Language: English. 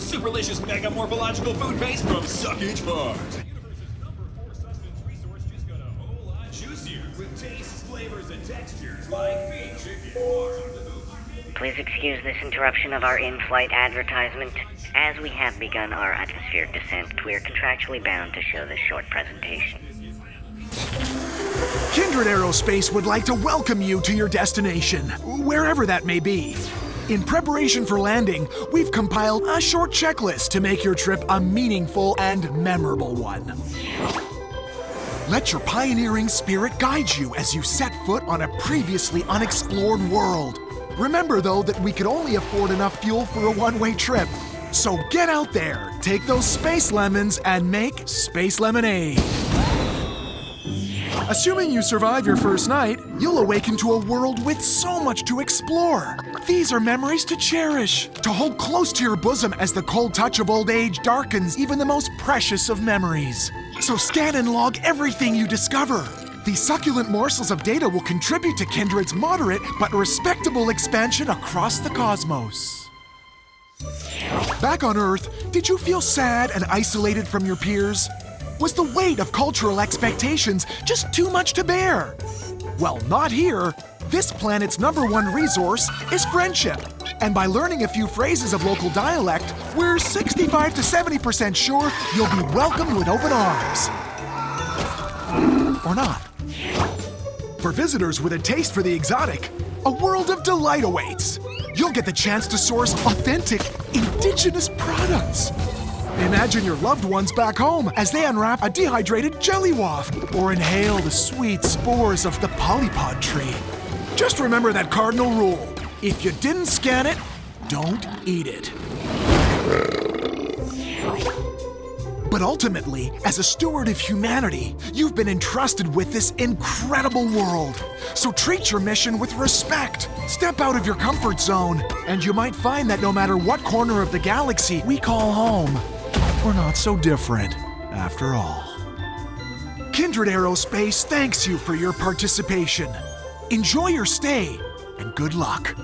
superlicious mega morphological food base from Suckage Farms. The universe's number four sustenance resource just got a whole lot juicier with tastes, flavors, and textures like beef, chicken, pork. Please excuse this interruption of our in-flight advertisement. As we have begun our atmospheric descent, we are contractually bound to show this short presentation. Kindred Aerospace would like to welcome you to your destination, wherever that may be. In preparation for landing, we've compiled a short checklist to make your trip a meaningful and memorable one. Let your pioneering spirit guide you as you set foot on a previously unexplored world. Remember, though, that we could only afford enough fuel for a one-way trip. So get out there, take those space lemons, and make space lemonade. Assuming you survive your first night, you'll awaken to a world with so much to explore. These are memories to cherish, to hold close to your bosom as the cold touch of old age darkens even the most precious of memories. So scan and log everything you discover. These succulent morsels of data will contribute to Kindred's moderate but respectable expansion across the cosmos. Back on Earth, did you feel sad and isolated from your peers? Was the weight of cultural expectations just too much to bear? Well, not here. This planet's number one resource is friendship. And by learning a few phrases of local dialect, we're 65 to 70% sure you'll be welcomed with open arms. Or not. For visitors with a taste for the exotic, a world of delight awaits. You'll get the chance to source authentic, indigenous products. Imagine your loved ones back home as they unwrap a dehydrated jelly waft or inhale the sweet spores of the polypod tree. Just remember that cardinal rule. If you didn't scan it, don't eat it. But ultimately, as a steward of humanity, you've been entrusted with this incredible world. So treat your mission with respect. Step out of your comfort zone, and you might find that no matter what corner of the galaxy we call home, we're not so different after all. Kindred Aerospace thanks you for your participation. Enjoy your stay, and good luck.